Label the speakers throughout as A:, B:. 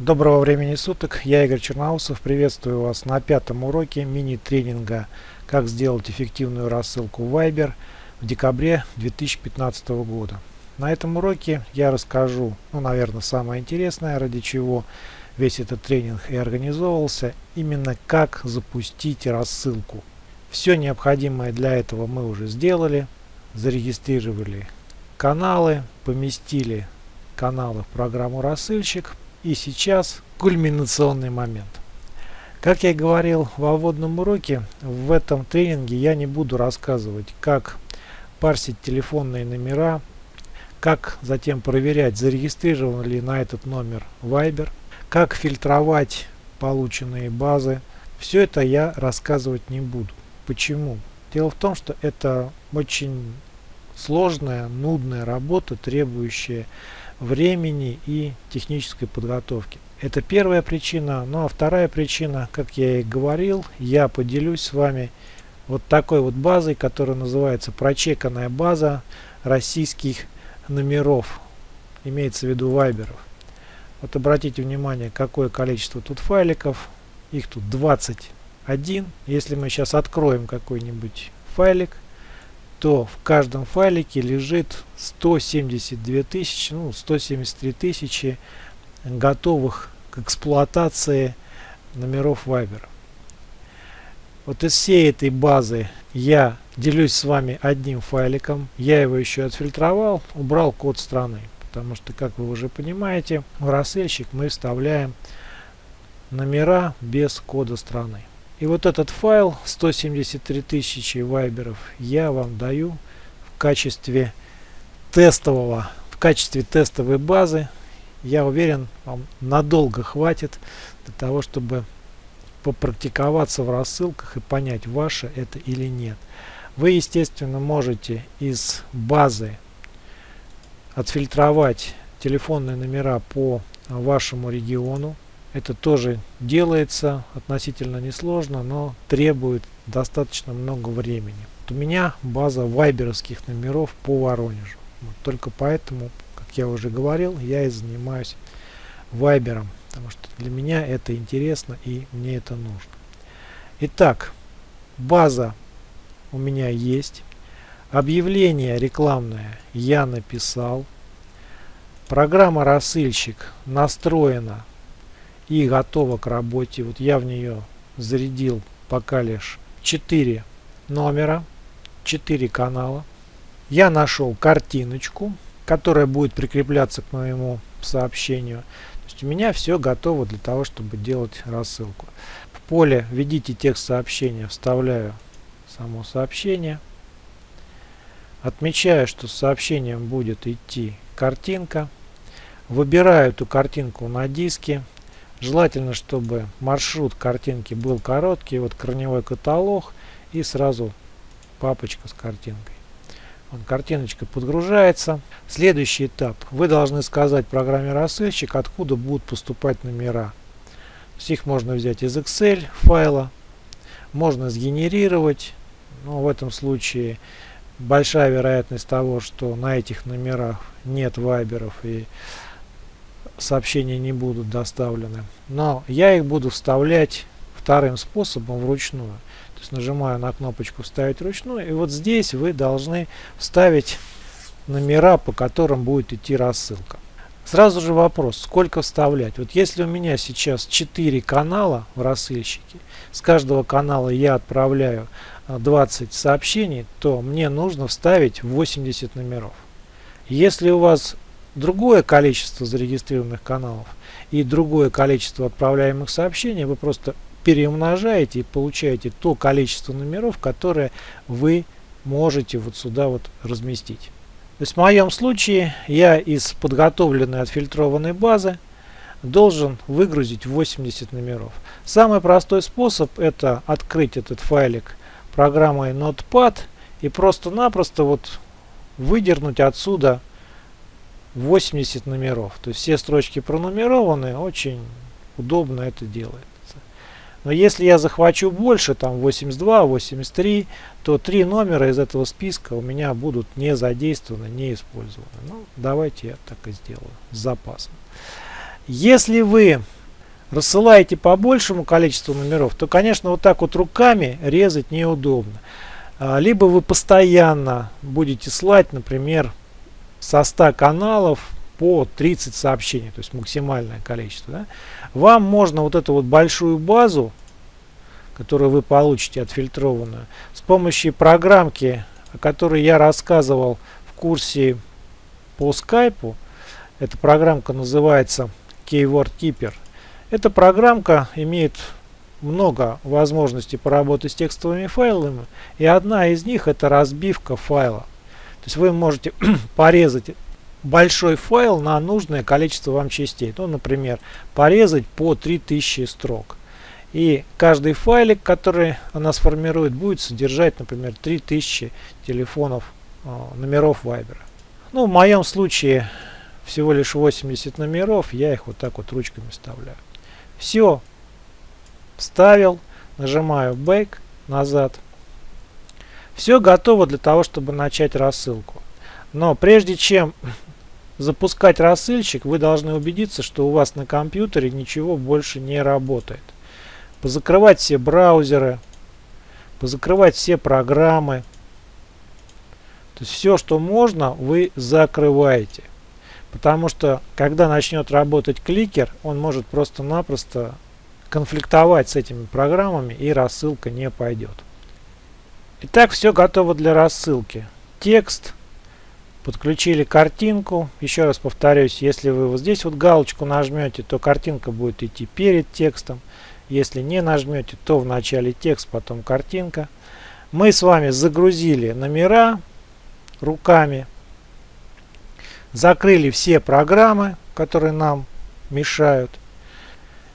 A: Доброго времени суток, я Игорь Черноусов, приветствую вас на пятом уроке мини-тренинга «Как сделать эффективную рассылку Viber» в декабре 2015 года. На этом уроке я расскажу, ну, наверное, самое интересное, ради чего весь этот тренинг и организовывался, именно как запустить рассылку. Все необходимое для этого мы уже сделали, зарегистрировали каналы, поместили каналы в программу рассылщик, и сейчас кульминационный момент. Как я говорил во вводном уроке, в этом тренинге я не буду рассказывать, как парсить телефонные номера, как затем проверять, зарегистрирован ли на этот номер Viber, как фильтровать полученные базы. Все это я рассказывать не буду. Почему? Дело в том, что это очень сложная, нудная работа, требующая времени и технической подготовки. Это первая причина. Ну а вторая причина, как я и говорил, я поделюсь с вами вот такой вот базой, которая называется прочеканная база российских номеров. Имеется в виду вайберов. Вот обратите внимание, какое количество тут файликов. Их тут 21. Если мы сейчас откроем какой-нибудь файлик, то в каждом файлике лежит 172 тысячи, ну 173 тысячи готовых к эксплуатации номеров Viber. Вот из всей этой базы я делюсь с вами одним файликом. Я его еще отфильтровал, убрал код страны. Потому что, как вы уже понимаете, в рассылщик мы вставляем номера без кода страны. И вот этот файл 173 тысячи вайберов я вам даю в качестве тестового, в качестве тестовой базы. Я уверен, вам надолго хватит для того, чтобы попрактиковаться в рассылках и понять, ваше это или нет. Вы, естественно, можете из базы отфильтровать телефонные номера по вашему региону. Это тоже делается относительно несложно, но требует достаточно много времени. Вот у меня база вайберовских номеров по Воронежу. Вот только поэтому, как я уже говорил, я и занимаюсь вайбером, потому что для меня это интересно и мне это нужно. Итак, база у меня есть. Объявление рекламное я написал. Программа рассылщик настроена и готова к работе. Вот я в нее зарядил пока лишь 4 номера, 4 канала. Я нашел картиночку, которая будет прикрепляться к моему сообщению. То есть у меня все готово для того, чтобы делать рассылку. В поле введите текст сообщения, вставляю само сообщение. Отмечаю, что с сообщением будет идти картинка. Выбираю эту картинку на диске. Желательно, чтобы маршрут картинки был короткий. Вот корневой каталог и сразу папочка с картинкой. Вот картиночка подгружается. Следующий этап. Вы должны сказать программе рассылщик, откуда будут поступать номера. их можно взять из Excel файла, можно сгенерировать. Но в этом случае большая вероятность того, что на этих номерах нет вайберов и сообщения не будут доставлены. Но я их буду вставлять вторым способом вручную. То есть нажимаю на кнопочку «Вставить вручную» и вот здесь вы должны вставить номера, по которым будет идти рассылка. Сразу же вопрос, сколько вставлять? Вот если у меня сейчас 4 канала в рассылщике, с каждого канала я отправляю 20 сообщений, то мне нужно вставить 80 номеров. Если у вас другое количество зарегистрированных каналов и другое количество отправляемых сообщений, вы просто переумножаете и получаете то количество номеров, которые вы можете вот сюда вот разместить. То есть в моем случае я из подготовленной отфильтрованной базы должен выгрузить 80 номеров. Самый простой способ это открыть этот файлик программой Notepad и просто-напросто вот выдернуть отсюда 80 номеров. То есть все строчки пронумерованы, очень удобно это делается. Но если я захвачу больше, там 82, 83, то три номера из этого списка у меня будут не задействованы, не использованы. Ну, давайте я так и сделаю, с запасом. Если вы рассылаете по большему количеству номеров, то, конечно, вот так вот руками резать неудобно. А, либо вы постоянно будете слать, например, со 100 каналов по 30 сообщений, то есть максимальное количество. Да? Вам можно вот эту вот большую базу, которую вы получите отфильтрованную, с помощью программки, о которой я рассказывал в курсе по скайпу, эта программка называется Keyword Keeper. Эта программка имеет много возможностей поработать с текстовыми файлами, и одна из них это разбивка файла. То есть вы можете порезать большой файл на нужное количество вам частей. Ну, например, порезать по 3000 строк. И каждый файлик, который она сформирует, будет содержать, например, 3000 телефонов, э, номеров Viber. Ну, в моем случае всего лишь 80 номеров, я их вот так вот ручками вставляю. Все, вставил, нажимаю Back, назад. Все готово для того, чтобы начать рассылку. Но прежде чем запускать рассылщик, вы должны убедиться, что у вас на компьютере ничего больше не работает. Позакрывать все браузеры, позакрывать все программы. То есть все, что можно, вы закрываете. Потому что, когда начнет работать кликер, он может просто-напросто конфликтовать с этими программами и рассылка не пойдет. Итак, все готово для рассылки. Текст, подключили картинку. Еще раз повторюсь, если вы вот здесь вот галочку нажмете, то картинка будет идти перед текстом. Если не нажмете, то в начале текст, потом картинка. Мы с вами загрузили номера руками. Закрыли все программы, которые нам мешают.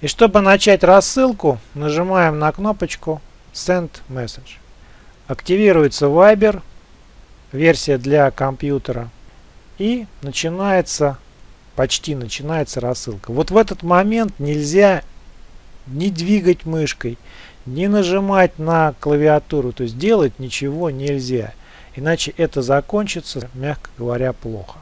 A: И чтобы начать рассылку, нажимаем на кнопочку Send Message. Активируется Viber, версия для компьютера. И начинается, почти начинается рассылка. Вот в этот момент нельзя не двигать мышкой, не нажимать на клавиатуру. То есть делать ничего нельзя. Иначе это закончится, мягко говоря, плохо.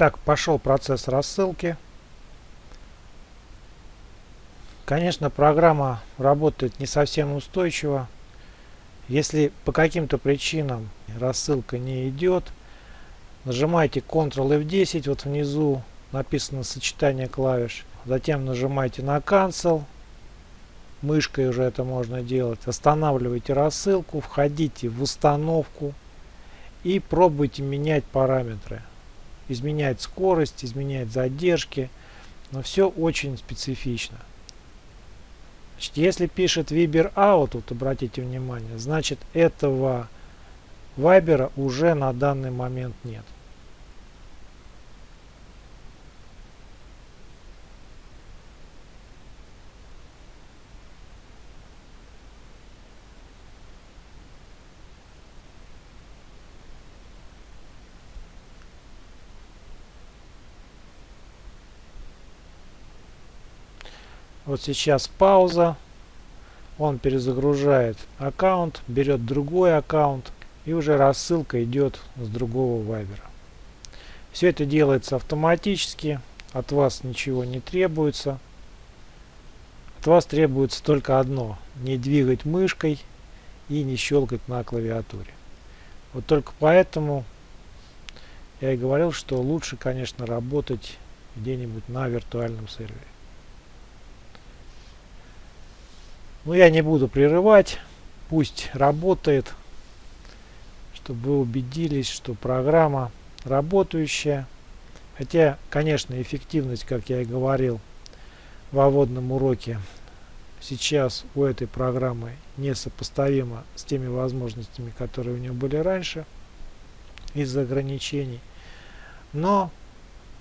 A: Итак, пошел процесс рассылки. Конечно, программа работает не совсем устойчиво. Если по каким-то причинам рассылка не идет, нажимайте Ctrl F10, вот внизу написано сочетание клавиш. Затем нажимайте на Cancel. Мышкой уже это можно делать. Останавливайте рассылку, входите в установку и пробуйте менять параметры изменять скорость, изменять задержки, но все очень специфично. Значит, если пишет Viber out, вот обратите внимание, значит этого Viber уже на данный момент нет. Вот сейчас пауза. Он перезагружает аккаунт, берет другой аккаунт и уже рассылка идет с другого вайбера. Все это делается автоматически, от вас ничего не требуется. От вас требуется только одно, не двигать мышкой и не щелкать на клавиатуре. Вот только поэтому я и говорил, что лучше, конечно, работать где-нибудь на виртуальном сервере. Но я не буду прерывать. Пусть работает. Чтобы вы убедились, что программа работающая. Хотя, конечно, эффективность, как я и говорил в вводном уроке, сейчас у этой программы несопоставима с теми возможностями, которые у нее были раньше из-за ограничений. Но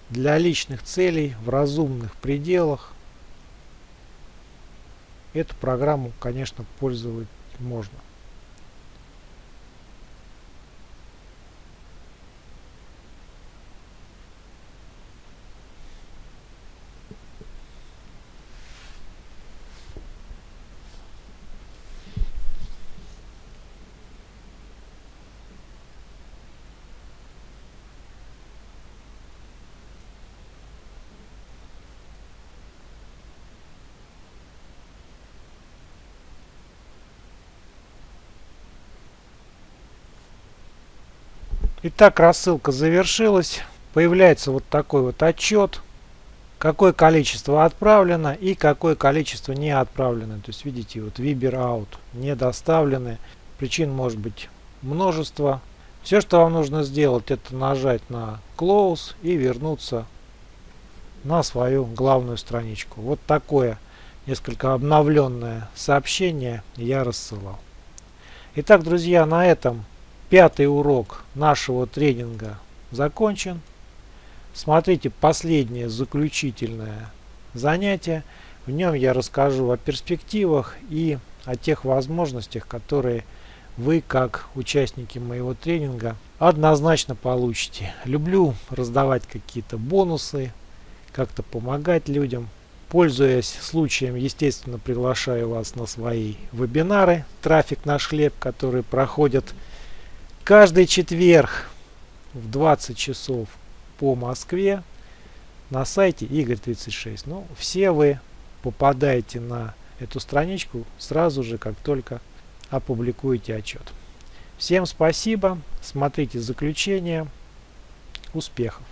A: для личных целей в разумных пределах Эту программу, конечно, пользовать можно. Итак, рассылка завершилась. Появляется вот такой вот отчет, какое количество отправлено и какое количество не отправлено. То есть видите, вот Viber out не доставлены. Причин может быть множество. Все, что вам нужно сделать, это нажать на Close и вернуться на свою главную страничку. Вот такое несколько обновленное сообщение я рассылал. Итак, друзья, на этом пятый урок нашего тренинга закончен. Смотрите последнее заключительное занятие. В нем я расскажу о перспективах и о тех возможностях, которые вы, как участники моего тренинга, однозначно получите. Люблю раздавать какие-то бонусы, как-то помогать людям. Пользуясь случаем, естественно, приглашаю вас на свои вебинары «Трафик наш хлеб», которые проходят каждый четверг в 20 часов по Москве на сайте Игорь36. Ну, все вы попадаете на эту страничку сразу же, как только опубликуете отчет. Всем спасибо, смотрите заключение, успехов!